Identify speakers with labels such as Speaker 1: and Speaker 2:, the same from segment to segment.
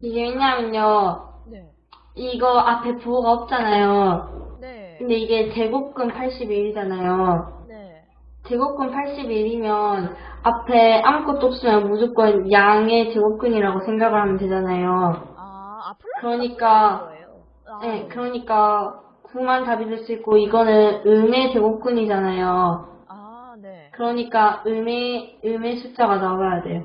Speaker 1: 이게 왜냐면요.
Speaker 2: 네.
Speaker 1: 이거 앞에 부호가 없잖아요.
Speaker 2: 네.
Speaker 1: 근데 이게 제곱근 81이잖아요.
Speaker 2: 네.
Speaker 1: 제곱근 81이면 앞에 아무것도 없으면 무조건 양의 제곱근이라고 생각을 하면 되잖아요.
Speaker 2: 아, 아
Speaker 1: 그러니까.
Speaker 2: 아,
Speaker 1: 네, 그러니까 9만 답이 될 수 있고 이거는 음의 제곱근이잖아요.
Speaker 2: 아, 네.
Speaker 1: 그러니까 음의 음의 숫자가 나와야 돼요.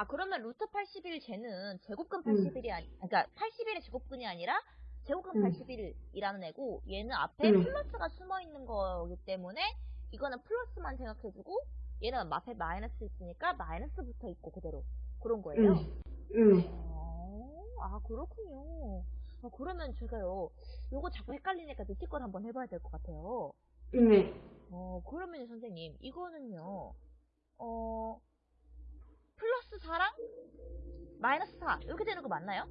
Speaker 2: 음. 아, 그러면 루트 81 쟤는 제곱근
Speaker 1: 음.
Speaker 2: 81이 아니, 그러니까 81의 제곱근이 아니라 제곱근
Speaker 1: 음.
Speaker 2: 81이라는 애고 얘는 앞에
Speaker 1: 음.
Speaker 2: 플러스가 숨어 있는 거기 때문에 이거는 플러스만 생각해주고 얘는 앞에 마이너스 있으니까 마이너스 붙어 있고 그대로 그런 거예요.
Speaker 1: 음, 음.
Speaker 2: 어, 아, 그렇군요. 아, 그러면 제가요, 요거 자꾸 헷갈리니까 느낄 걸 한번 해봐야 될 것 같아요.
Speaker 1: 네.
Speaker 2: 어, 그러면 선생님, 이거는요, 어, 플러스 4랑 마이너스 4, 이렇게 되는 거 맞나요?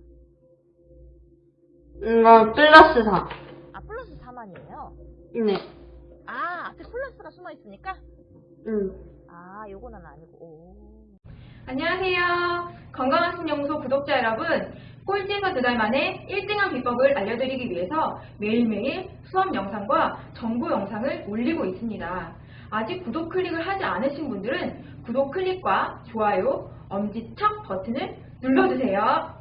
Speaker 1: 이거 플러스 4.
Speaker 2: 아, 플러스 4만이에요?
Speaker 1: 네.
Speaker 2: 아, 앞에 플러스가 숨어 있으니까?
Speaker 1: 음.
Speaker 2: 아, 요거는 아니고, 오.
Speaker 3: 안녕하세요. 건강학습연구소 구독자 여러분. 꼴찌에서 두 달 만에 1등한 비법을 알려드리기 위해서 매일매일 수업 영상과 정보 영상을 올리고 있습니다. 아직 구독 클릭을 하지 않으신 분들은 구독 클릭과 좋아요, 엄지척 버튼을 눌러주세요.